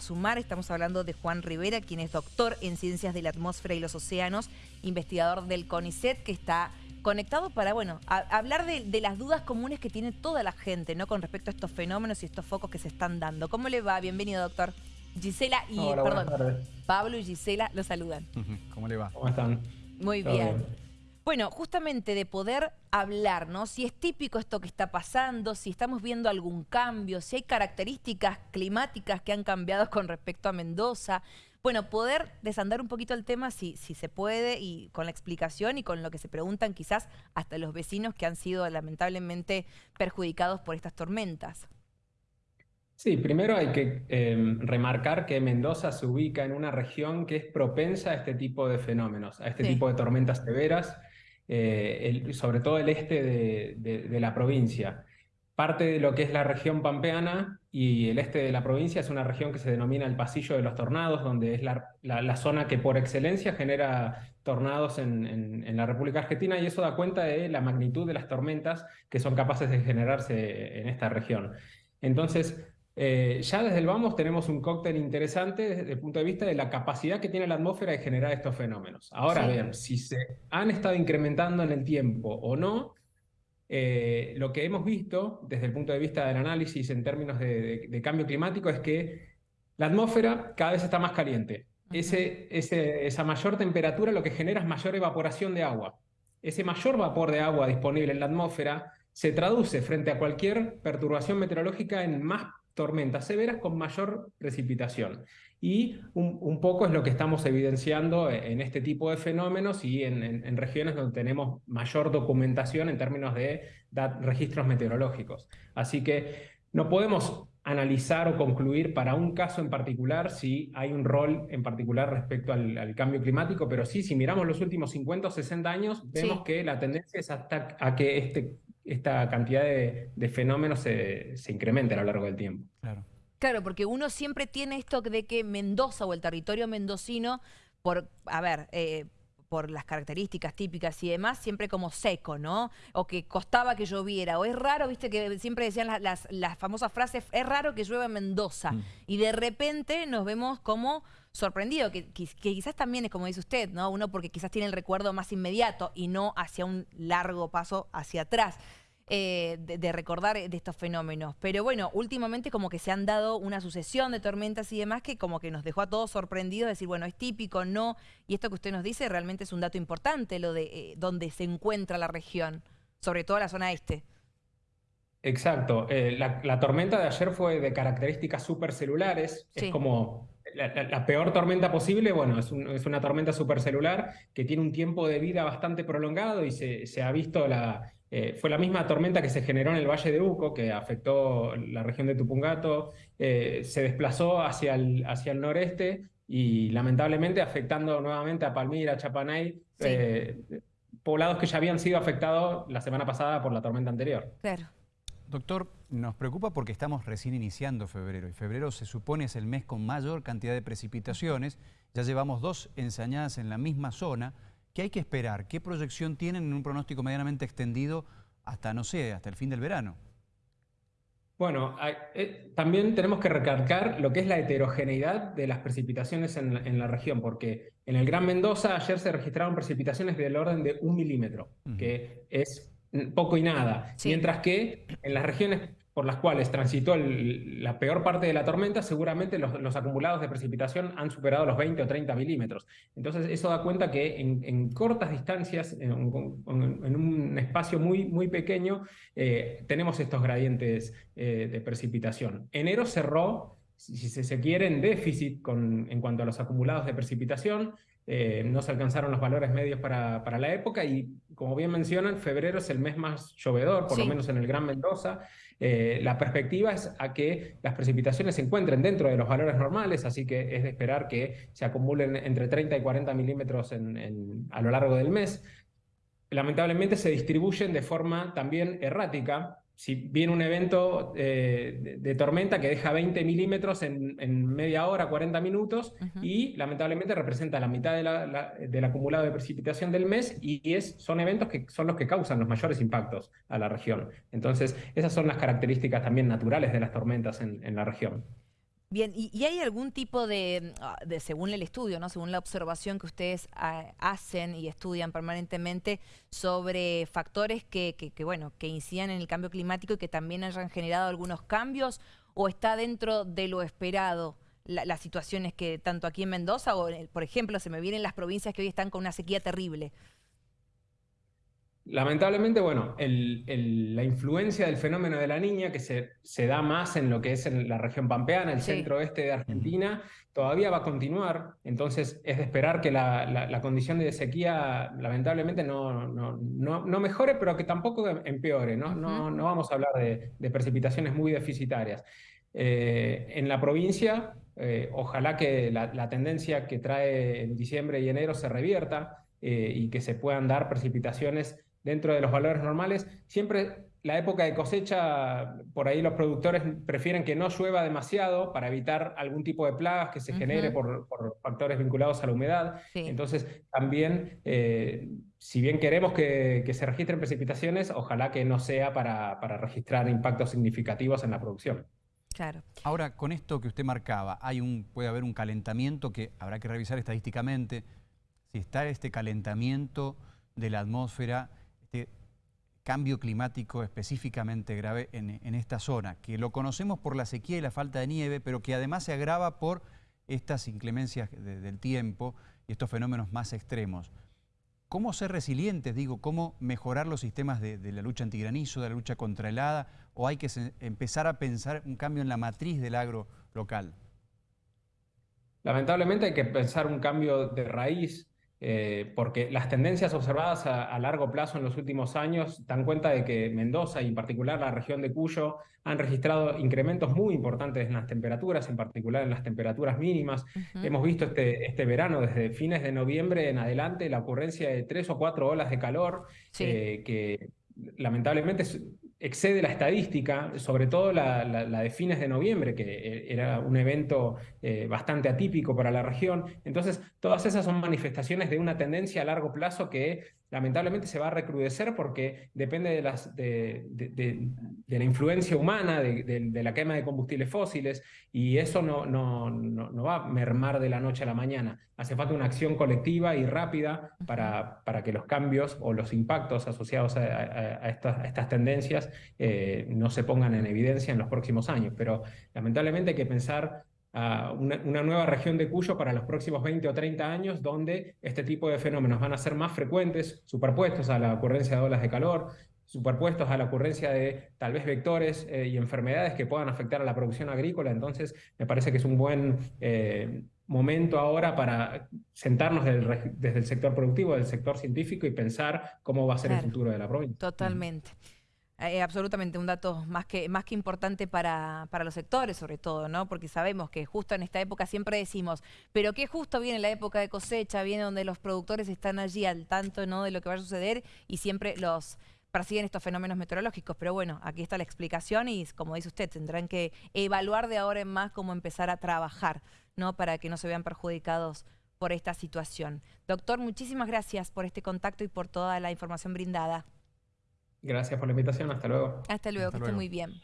sumar. Estamos hablando de Juan Rivera, quien es doctor en Ciencias de la Atmósfera y los Océanos, investigador del CONICET, que está conectado para, bueno, hablar de, las dudas comunes que tiene toda la gente, ¿no? Con respecto a estos fenómenos y estos focos que se están dando. ¿Cómo le va? Bienvenido, doctor. Gisela y, perdón, Pablo y Gisela lo saludan. ¿Cómo le va? ¿Cómo están? Muy bien. Bueno, justamente de poder hablar, ¿no? Si es típico esto que está pasando, si estamos viendo algún cambio, si hay características climáticas que han cambiado con respecto a Mendoza. Bueno, poder desandar un poquito el tema si, si se puede y con la explicación y con lo que se preguntan quizás hasta los vecinos que han sido lamentablemente perjudicados por estas tormentas. Sí, primero hay que em, remarcar que Mendoza se ubica en una región que es propensa a este tipo de fenómenos, a este tipo de tormentas severas, eh, sobre todo el este de, la provincia. Parte de lo que es la región pampeana y el este de la provincia es una región que se denomina el pasillo de los tornados, donde es la, zona que por excelencia genera tornados en, en, la República Argentina y eso da cuenta de la magnitud de las tormentas que son capaces de generarse en esta región. Entonces, eh, ya desde el vamos tenemos un cóctel interesante desde el punto de vista de la capacidad que tiene la atmósfera de generar estos fenómenos. Ahora bien, si se han estado incrementando en el tiempo o no, eh, lo que hemos visto desde el punto de vista del análisis en términos de, cambio climático es que la atmósfera cada vez está más caliente. Ese, esa mayor temperatura lo que genera es mayor evaporación de agua. Ese mayor vapor de agua disponible en la atmósfera se traduce frente a cualquier perturbación meteorológica en más tormentas severas con mayor precipitación. Y un, poco es lo que estamos evidenciando en este tipo de fenómenos y en, regiones donde tenemos mayor documentación en términos de registros meteorológicos. Así que no podemos analizar o concluir para un caso en particular si hay un rol en particular respecto al, cambio climático, pero sí, si miramos los últimos 50 o 60 años, vemos que la tendencia es hasta a que este esta cantidad de, fenómenos se, se incremente a lo largo del tiempo. Claro. Claro, porque uno siempre tiene esto de que Mendoza o el territorio mendocino, por, a ver, eh, por las características típicas y demás, siempre como seco, ¿no? O que costaba que lloviera, o es raro, viste, que siempre decían las, las, famosas frases, es raro que llueva en Mendoza. Mm. Y de repente nos vemos como sorprendido, que, que, quizás también es como dice usted, ¿no? Uno porque quizás tiene el recuerdo más inmediato y no hacia un largo paso hacia atrás. Eh, de, recordar de estos fenómenos. Pero bueno, últimamente como que se han dado una sucesión de tormentas y demás que como que nos dejó a todos sorprendidos, decir, bueno, es típico, no. Y esto que usted nos dice realmente es un dato importante, lo de eh, donde se encuentra la región, sobre todo la zona este. Exacto. Eh, la, tormenta de ayer fue de características supercelulares. Es como la, peor tormenta posible, bueno, es, una tormenta supercelular que tiene un tiempo de vida bastante prolongado y se ha visto la, eh, fue la misma tormenta que se generó en el Valle de Uco, que afectó la región de Tupungato, eh, se desplazó hacia el, hacia el noreste y lamentablemente afectando nuevamente a Palmira, Chapanay, eh, poblados que ya habían sido afectados la semana pasada por la tormenta anterior. Claro. Doctor, nos preocupa porque estamos recién iniciando febrero y febrero se supone es el mes con mayor cantidad de precipitaciones. Ya llevamos dos ensañadas en la misma zona. ¿Qué hay que esperar? ¿Qué proyección tienen en un pronóstico medianamente extendido hasta, no sé, hasta el fin del verano? Bueno, eh, también tenemos que recalcar lo que es la heterogeneidad de las precipitaciones en, la región, porque en el Gran Mendoza ayer se registraron precipitaciones del orden de un milímetro, que es poco y nada, mientras que en las regiones por las cuales transitó la peor parte de la tormenta, seguramente los, acumulados de precipitación han superado los 20 o 30 milímetros. Entonces eso da cuenta que en, cortas distancias, en, un espacio muy, muy pequeño, eh, tenemos estos gradientes eh, de precipitación. Enero cerró, si se quiere, en déficit con, en cuanto a los acumulados de precipitación, eh, no se alcanzaron los valores medios para, para, la época y, como bien mencionan, febrero es el mes más llovedor, por lo menos en el Gran Mendoza. Eh, la perspectiva es a que las precipitaciones se encuentren dentro de los valores normales, así que es de esperar que se acumulen entre 30 y 40 milímetros en, a lo largo del mes. Lamentablemente se distribuyen de forma también errática, si viene un evento eh, de, tormenta que deja 20 milímetros en, media hora, 40 minutos, y lamentablemente representa la mitad del acumulado de precipitación del mes, y es, son eventos que son los que causan los mayores impactos a la región. Entonces, esas son las características también naturales de las tormentas en, la región. Bien, ¿y, hay algún tipo de, ah, de, según el estudio, ¿no? según la observación que ustedes ah, hacen y estudian permanentemente sobre factores que, que, bueno, que incidan en el cambio climático y que también hayan generado algunos cambios? ¿O está dentro de lo esperado las situaciones que tanto aquí en Mendoza o, por ejemplo, se me vienen las provincias que hoy están con una sequía terrible? Lamentablemente, bueno, la influencia del fenómeno de la niña, que se, se, da más en lo que es en la región pampeana, el centro-oeste de Argentina, todavía va a continuar. Entonces, es de esperar que la, condición de sequía, lamentablemente, no, no, no, mejore, pero que tampoco empeore. No, no, no vamos a hablar de, precipitaciones muy deficitarias. Eh, en la provincia, eh, ojalá que la, tendencia que trae en diciembre y enero se revierta eh, y que se puedan dar precipitaciones dentro de los valores normales. Siempre la época de cosecha, por ahí los productores prefieren que no llueva demasiado para evitar algún tipo de plagas que se genere por, factores vinculados a la humedad. Entonces, también, eh, si bien queremos que, se registren precipitaciones, ojalá que no sea para, para registrar impactos significativos en la producción. Claro. Ahora, con esto que usted marcaba, hay un, puede haber un calentamiento que habrá que revisar estadísticamente. Si está este calentamiento de la atmósfera cambio climático específicamente grave en, esta zona, que lo conocemos por la sequía y la falta de nieve, pero que además se agrava por estas inclemencias del tiempo y estos fenómenos más extremos. ¿Cómo ser resilientes? Digo, ¿cómo mejorar los sistemas de, la lucha antigranizo, de la lucha contra helada? ¿O hay que empezar a pensar un cambio en la matriz del agro local? Lamentablemente hay que pensar un cambio de raíz eh, porque las tendencias observadas a, largo plazo en los últimos años dan cuenta de que Mendoza y en particular la región de Cuyo han registrado incrementos muy importantes en las temperaturas, en particular en las temperaturas mínimas. Hemos visto este, este verano, desde fines de noviembre en adelante, la ocurrencia de tres o cuatro olas de calor eh, que lamentablemente excede la estadística, sobre todo la, de fines de noviembre, que eh, era un evento eh, bastante atípico para la región. Entonces, todas esas son manifestaciones de una tendencia a largo plazo que lamentablemente se va a recrudecer porque depende de, las, de, la influencia humana, de, la quema de combustibles fósiles, y eso no, no, no, va a mermar de la noche a la mañana. Hace falta una acción colectiva y rápida para, para que los cambios o los impactos asociados a, estas, estas, tendencias eh, no se pongan en evidencia en los próximos años. Pero lamentablemente hay que pensar una, nueva región de Cuyo para los próximos 20 o 30 años, donde este tipo de fenómenos van a ser más frecuentes, superpuestos a la ocurrencia de olas de calor, superpuestos a la ocurrencia de tal vez vectores eh, y enfermedades que puedan afectar a la producción agrícola. Entonces, me parece que es un buen eh, momento ahora para sentarnos desde el sector productivo, del sector científico y pensar cómo va a ser el futuro de la provincia. Totalmente. Eh, absolutamente, un dato más que, más que importante para, para, los sectores, sobre todo, ¿no? Porque sabemos que justo en esta época siempre decimos, pero que justo viene la época de cosecha, viene donde los productores están allí al tanto, ¿no? De lo que va a suceder y siempre los persiguen estos fenómenos meteorológicos. Pero bueno, aquí está la explicación y como dice usted, tendrán que evaluar de ahora en más cómo empezar a trabajar, ¿no? Para que no se vean perjudicados por esta situación. Doctor, muchísimas gracias por este contacto y por toda la información brindada. Gracias por la invitación. Hasta luego. Hasta luego, que esté muy bien.